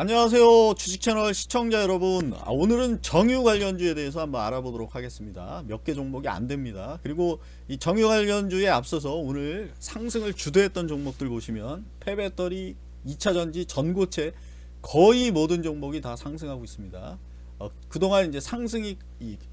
안녕하세요. 주식채널 시청자 여러분. 아, 오늘은 정유 관련주에 대해서 한번 알아보도록 하겠습니다. 몇 개 종목이 안됩니다. 그리고 이 정유 관련주에 앞서서 오늘 상승을 주도했던 종목들 보시면 폐배터리 2차전지 전고체 거의 모든 종목이 다 상승하고 있습니다. 어, 그동안 이제 상승이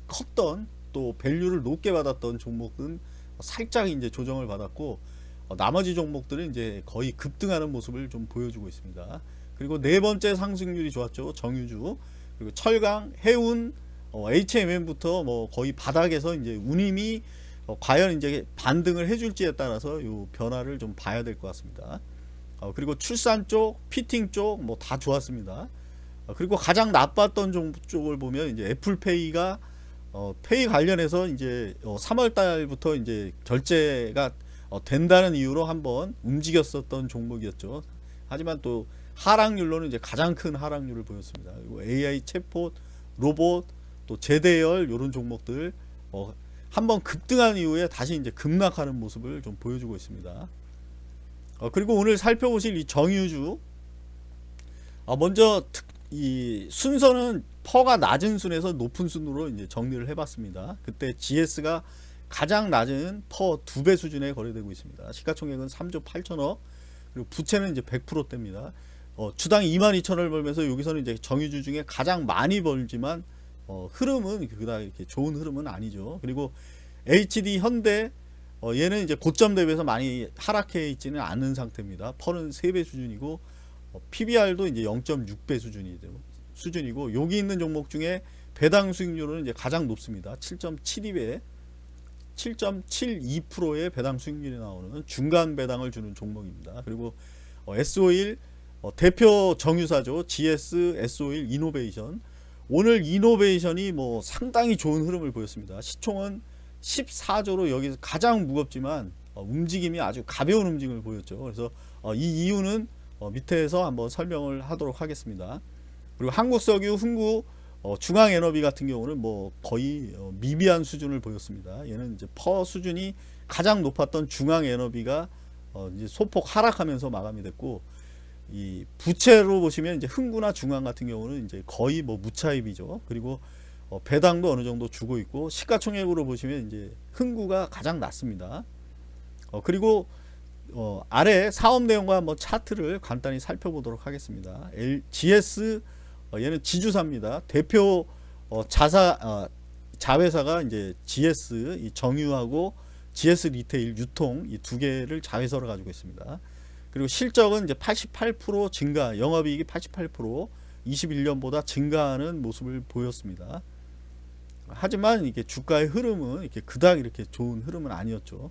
컸던 또 밸류를 높게 받았던 종목은 살짝 이제 조정을 받았고 어, 나머지 종목들은 이제 거의 급등하는 모습을 좀 보여주고 있습니다 그리고 네 번째 상승률이 좋았죠. 정유주. 그리고 철강, 해운, 어, HMM부터 뭐 거의 바닥에서 이제 운임이 어, 과연 이제 반등을 해줄지에 따라서 요 변화를 좀 봐야 될 것 같습니다. 어, 그리고 출산 쪽, 피팅 쪽 뭐 다 좋았습니다. 어, 그리고 가장 나빴던 종, 쪽을 보면 이제 애플페이가 어, 페이 관련해서 이제 3월 어, 달부터 이제 결제가 어, 된다는 이유로 한번 움직였었던 종목이었죠. 하지만 또 하락률로는 이제 가장 큰 하락률을 보였습니다. AI 챗봇, 로봇, 또 제대열 이런 종목들 어, 한번 급등한 이후에 다시 이제 급락하는 모습을 좀 보여주고 있습니다. 어, 그리고 오늘 살펴보실 이 정유주 어, 먼저 특, 이 순서는 퍼가 낮은 순에서 높은 순으로 이제 정리를 해봤습니다. 그때 GS가 가장 낮은 퍼 두 배 수준에 거래되고 있습니다. 시가총액은 3조 8천억 그리고 부채는 이제 100%대입니다. 어, 주당 22,000원을 벌면서 여기서는 이제 정유주 중에 가장 많이 벌지만 어, 흐름은 그다 이렇게 좋은 흐름은 아니죠. 그리고 HD 현대 어, 얘는 이제 고점 대비해서 많이 하락해 있지는 않은 상태입니다. 펄은 3배 수준이고 어, PBR도 이제 0.6배 수준이 수준이고 여기 있는 종목 중에 배당 수익률은 이제 가장 높습니다. 7.72배 7.72%의 배당 수익률이 나오는 중간 배당을 주는 종목입니다. 그리고 어, S51 어, 대표 정유사죠. GS, S51 이노베이션. 오늘 이노베이션이 뭐 상당히 좋은 흐름을 보였습니다. 시총은 14조로 여기서 가장 무겁지만 어, 움직임이 아주 가벼운 움직임을 보였죠. 그래서 어, 이 이유는 어, 밑에서 한번 설명을 하도록 하겠습니다. 그리고 한국석유, 흥구, 어, 중앙에너비 같은 경우는 뭐 거의 어, 미비한 수준을 보였습니다. 얘는 이제 퍼 수준이 가장 높았던 중앙에너비가 어, 이제 소폭 하락하면서 마감이 됐고 이 부채로 보시면 이제 흥구나 중앙 같은 경우는 이제 거의 뭐 무차입이죠. 그리고 어 배당도 어느 정도 주고 있고 시가총액으로 보시면 이제 흥구가 가장 낮습니다. 어 그리고 어 아래 사업 내용과 한번 차트를 간단히 살펴보도록 하겠습니다. L, GS 어 얘는 지주사입니다. 대표 어 자사 어 자회사가 이제 GS 이 정유하고 GS 리테일 유통 이 두 개를 자회사로 가지고 있습니다. 그리고 실적은 이제 88% 증가, 영업이익이 88% 21년보다 증가하는 모습을 보였습니다. 하지만 이게 주가의 흐름은 이렇게 그닥 이렇게 좋은 흐름은 아니었죠.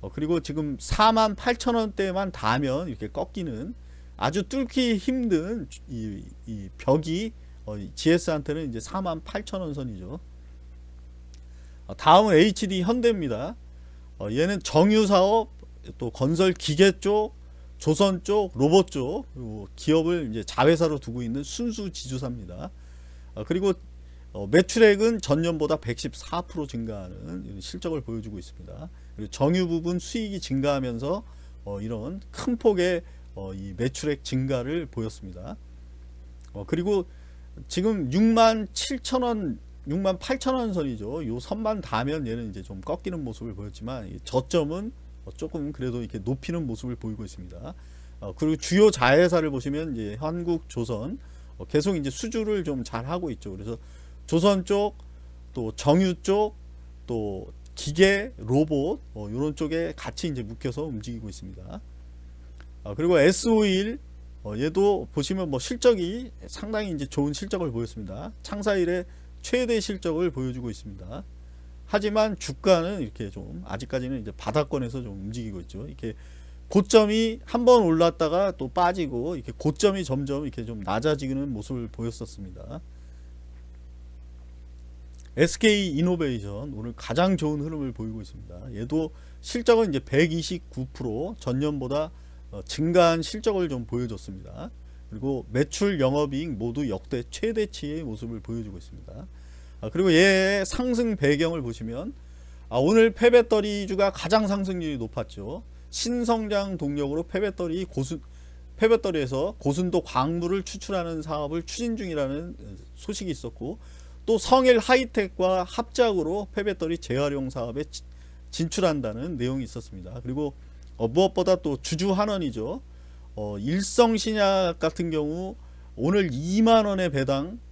어, 그리고 지금 4만 8천 원대만 닿으면 이렇게 꺾이는 아주 뚫기 힘든 이, 이 벽이 어, GS한테는 이제 4만 8천 원 선이죠. 어, 다음은 HD 현대입니다. 어, 얘는 정유사업 또 건설 기계 쪽 조선 쪽, 로봇 쪽 기업을 이제 자회사로 두고 있는 순수 지주사입니다. 어, 그리고 어, 매출액은 전년보다 114% 증가하는 실적을 보여주고 있습니다. 그리고 정유 부분 수익이 증가하면서 어, 이런 큰 폭의 어, 이 매출액 증가를 보였습니다. 어, 그리고 지금 6만 7천 원 6만 8천 원 선이죠. 요 선만 닿으면 얘는 이제 좀 꺾이는 모습을 보였지만 저점은 어, 조금 그래도 이렇게 높이는 모습을 보이고 있습니다. 어, 그리고 주요 자회사를 보시면 이제 한국, 조선 어, 계속 이제 수주를 좀 잘 하고 있죠. 그래서 조선 쪽, 또 정유 쪽, 또 기계, 로봇 이런 쪽에 같이 이제 묶여서 움직이고 있습니다. 그리고 S51 얘도 보시면 뭐 실적이 상당히 이제 좋은 실적을 보였습니다. 창사 일에 최대 실적을 보여주고 있습니다. 하지만 주가는 이렇게 좀 아직까지는 이제 바닥권에서 좀 움직이고 있죠. 이렇게 고점이 한 번 올랐다가 또 빠지고 이렇게 고점이 점점 이렇게 좀 낮아지는 모습을 보였었습니다. SK 이노베이션 오늘 가장 좋은 흐름을 보이고 있습니다. 얘도 실적은 이제 129% 전년보다 어, 증가한 실적을 좀 보여줬습니다. 그리고 매출 영업이익 모두 역대 최대치의 모습을 보여주고 있습니다. 아, 그리고 얘 상승 배경을 보시면 아, 오늘 폐배터리주가 가장 상승률이 높았죠. 신성장 동력으로 폐배터리 고수 폐배터리에서 고순도 광물을 추출하는 사업을 추진 중이라는 소식이 있었고 또 성일 하이텍과 합작으로 폐배터리 재활용 사업에 지- 진출한다는 내용이 있었습니다. 그리고 어, 무엇보다 또 주주 환원이죠. 어, 일성신약 같은 경우 오늘 2만 원의 배당 어,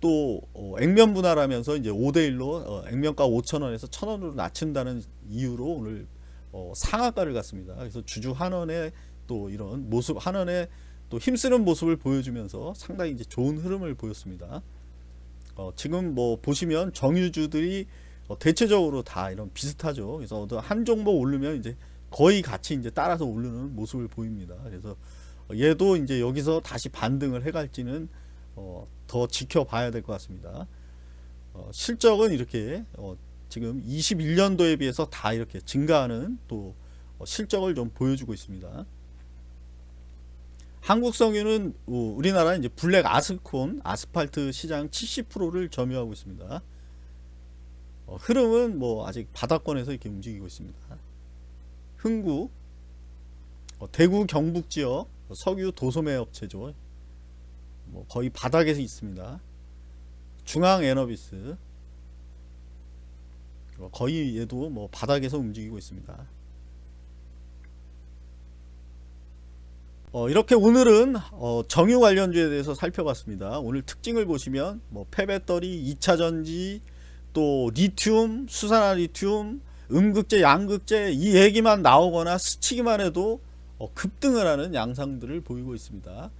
또 어, 액면 분할하면서 이제 5대 1로 어, 액면가 5천 원에서 1천 원으로 낮춘다는 이유로 오늘 어, 상한가를 갔습니다. 그래서 주주 환원의 또 이런 모습 환원의 또 힘쓰는 모습을 보여주면서 상당히 이제 좋은 흐름을 보였습니다. 어, 지금 뭐 보시면 정유주들이 어, 대체적으로 다 이런 비슷하죠. 그래서 어떤 한 종목 오르면 이제 거의 같이 이제 따라서 오르는 모습을 보입니다. 그래서 어, 얘도 이제 여기서 다시 반등을 해갈지는 어, 더 지켜봐야 될 것 같습니다. 어, 실적은 이렇게 어, 지금 21년도에 비해서 다 이렇게 증가하는 또 어, 실적을 좀 보여주고 있습니다. 한국성유는 어, 우리나라 이제 블랙 아스콘 아스팔트 시장 70%를 점유하고 있습니다. 어, 흐름은 뭐 아직 바닥권에서 이렇게 움직이고 있습니다. 흥구, 어, 대구 경북 지역 석유 도소매 업체죠. 뭐 거의 바닥에서 있습니다. 중앙 에너비스 어, 거의 얘도 뭐 바닥에서 움직이고 있습니다. 어, 이렇게 오늘은 어, 정유 관련주에 대해서 살펴봤습니다. 오늘 특징을 보시면 뭐 폐배터리, 2차 전지, 또 리튬, 수산화 리튬, 음극재, 양극재 이 얘기만 나오거나 스치기만 해도 어, 급등을 하는 양상들을 보이고 있습니다.